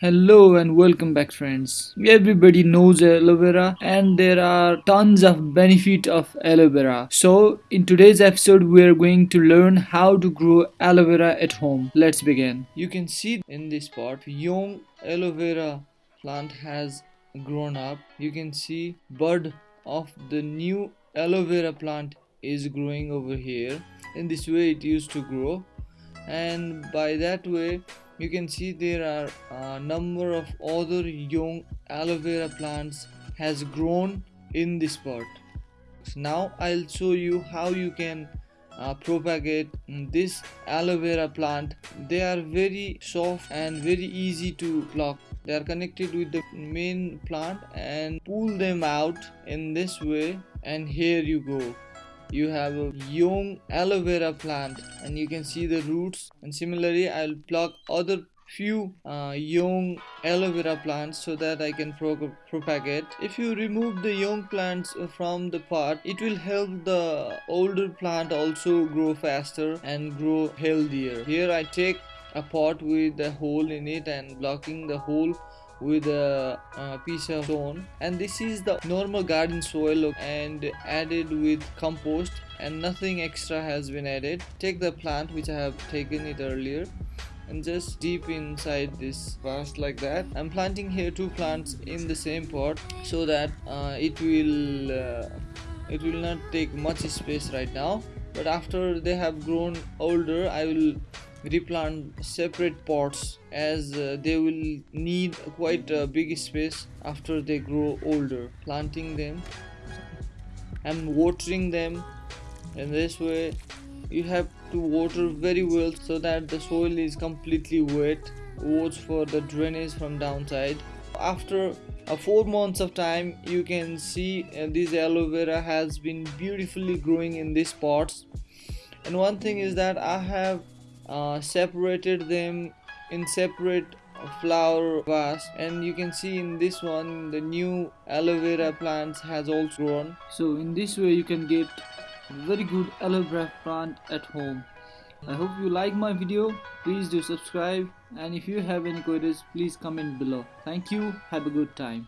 Hello and welcome back friends. Everybody knows aloe vera and there are tons of benefit of aloe vera. So in today's episode we are going to learn how to grow aloe vera at home. Let's begin. You can see in this part young aloe vera plant has grown up. You can see bud of the new aloe vera plant is growing over here. In this way it used to grow and by that way you can see there are a number of other young aloe vera plants has grown in this pot so now i'll show you how you can uh, propagate this aloe vera plant. They are very soft and very easy to pluck. They are connected with the main plant and pull them out in this way and here you go you have a young aloe vera plant and you can see the roots and similarly I'll pluck other few uh, young aloe vera plants so that I can pro propagate. If you remove the young plants from the pot, it will help the older plant also grow faster and grow healthier. Here I take a pot with a hole in it and blocking the hole with a, a, piece of stone. And this is the normal garden soil and added with compost. And nothing extra has been added. Take the plant which i have taken it earlier and just deep inside this vase like that. I'm planting here two plants in the same pot so that uh, it will uh, it will not take much space right now. But after they have grown older i will replant separate pots as uh, they will need quite a big space after they grow older. Planting them and watering them. In this way you have to water very well so that the soil is completely wet. Watch for the drainage from downside. After uh, four months of time you can see uh, this aloe vera has been beautifully growing in these pots. And one thing is that i have uh, separated them in separate flower vase. And you can see in this one the new aloe vera plants has also grown. So in this way you can get very good aloe vera plant at home. I hope you like my video. Please do subscribe. And if you have any queries please comment below. Thank you. Have a good time